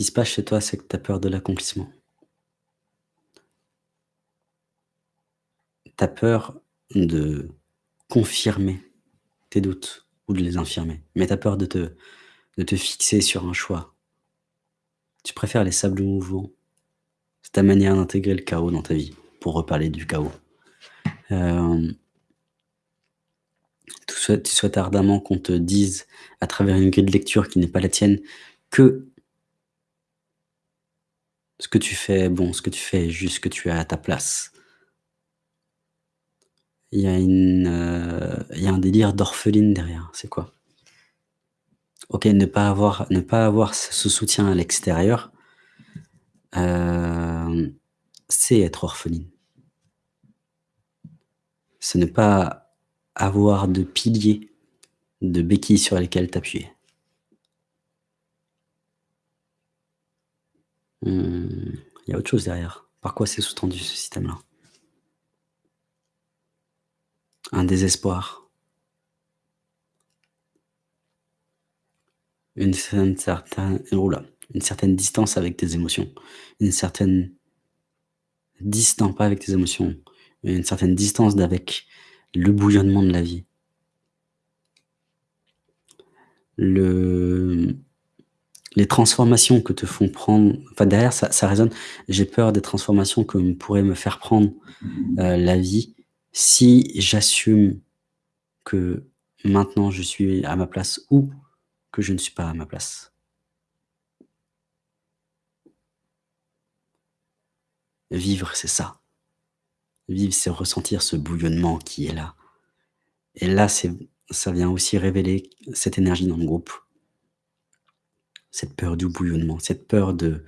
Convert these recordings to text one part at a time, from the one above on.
qui se passe chez toi, c'est que tu as peur de l'accomplissement. Tu as peur de confirmer tes doutes ou de les infirmer, mais tu as peur de te de te fixer sur un choix. Tu préfères les sables mouvants. C'est ta manière d'intégrer le chaos dans ta vie, pour reparler du chaos. Euh, tu souhaites, tu souhaites ardemment qu'on te dise, à travers une grille de lecture qui n'est pas la tienne, que ce que tu fais est bon, ce que tu fais est juste, que tu es à ta place. Il y a, une, euh, il y a un délire d'orpheline derrière, c'est quoi? OK, ne pas avoir ne pas avoir ce soutien à l'extérieur, euh, c'est être orpheline. C'est ne pas avoir de piliers, de béquilles sur lesquelles t'appuyer. Mmh, il y a autre chose derrière. Par quoi c'est sous-tendu ce système-là? Un désespoir. Une certaine une certaine distance avec tes émotions, une certaine distance pas avec tes émotions, mais une certaine distance d'avec le bouillonnement de la vie. Le transformations que te font prendre enfin derrière ça ça résonne, j'ai peur des transformations que pourrait me faire prendre, heu, la vie si j'assume que maintenant je suis à ma place ou que je ne suis pas à ma place. Vivre, c'est ça. Vivre, c'est ressentir ce bouillonnement qui est là. Et là, c'est ça vient aussi révéler cette énergie dans le groupe. Cette peur du bouillonnement, cette peur de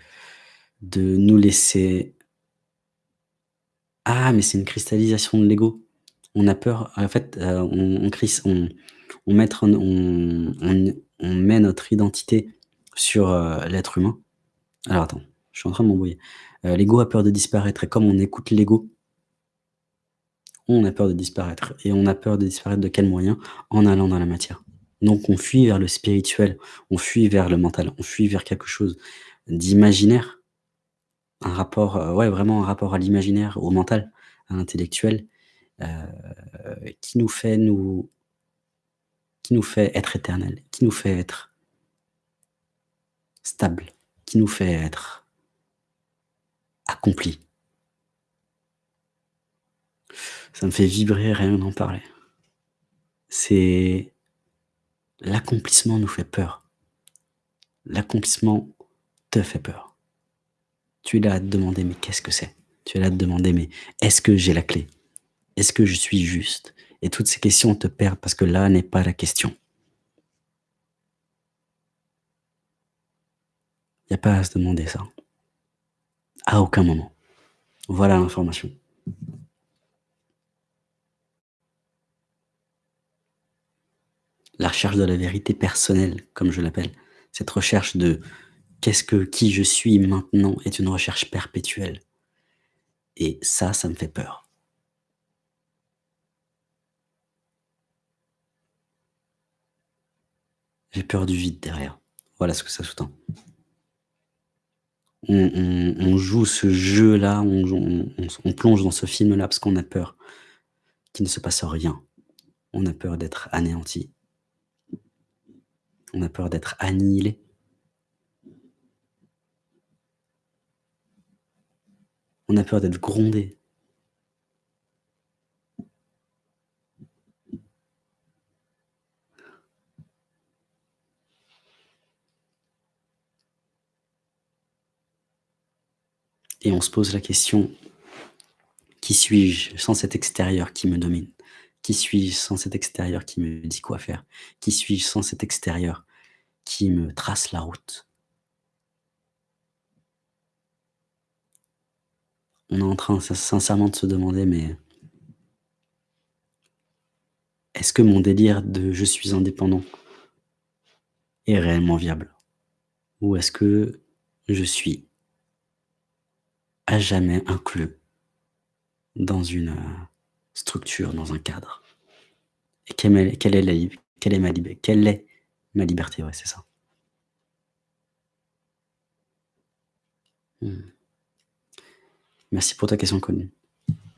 nous laisser ah, mais c'est une cristallisation de l'ego. On a peur, en fait, heu, on on met notre identité sur, heu, l'être humain. Alors attends, je suis en train de m'embrouiller. Heu, l'ego a peur de disparaître et comme on écoute l'ego on a peur de disparaître et on a peur de disparaître de quel moyen? En allant dans la matière. Donc on fuit vers le spirituel, on fuit vers le mental, on fuit vers quelque chose d'imaginaire. Un rapport, heu, ouais, vraiment un rapport à l'imaginaire, au mental, à l'intellectuel, heu, qui nous fait nous qui nous fait être éternel, qui nous fait être stable, qui nous fait être accompli. Ça me fait vibrer rien d'en parler. C'est l'accomplissement nous fait peur. L'accomplissement te fait peur. Tu es là à te demander: «Mais qu'est-ce que c'est?» Tu es là à te demander: «Mais est-ce que j'ai la clé? Est-ce que je suis juste?» et toutes ces questions te perdent parce que là n'est pas la question. Il y a pas à se demander ça. À aucun moment. Voilà l'information. La recherche de la vérité personnelle, comme je l'appelle. Cette recherche de qu'est-ce que qui je suis maintenant est une recherche perpétuelle. Et ça, ça me fait peur. J'ai peur du vide derrière. Voilà ce que ça sous-tend. On joue ce jeu-là, on plonge dans ce film-là parce qu'on a peur qu'il ne se passe rien. On a peur d'être anéanti. On a peur d'être annihilé. On a peur d'être grondé. Et on se pose la question: «Qui suis-je sans cet extérieur qui me domine? Qui suis-je sans cet extérieur qui me dit quoi faire? Qui suis-je sans cet extérieur qui me trace la route?» On est en train sin sincèrement de se demander: «Mais» «est-ce que mon délire de "je suis indépendant" est réellement viable? Ou est-ce que je suis à jamais inclus dans une, heu, structure, dans un cadre? Et quelle est la quelle est ma quelle est ma liberté? Ouais, c'est ça. Mmh. Merci pour ta question, Colline.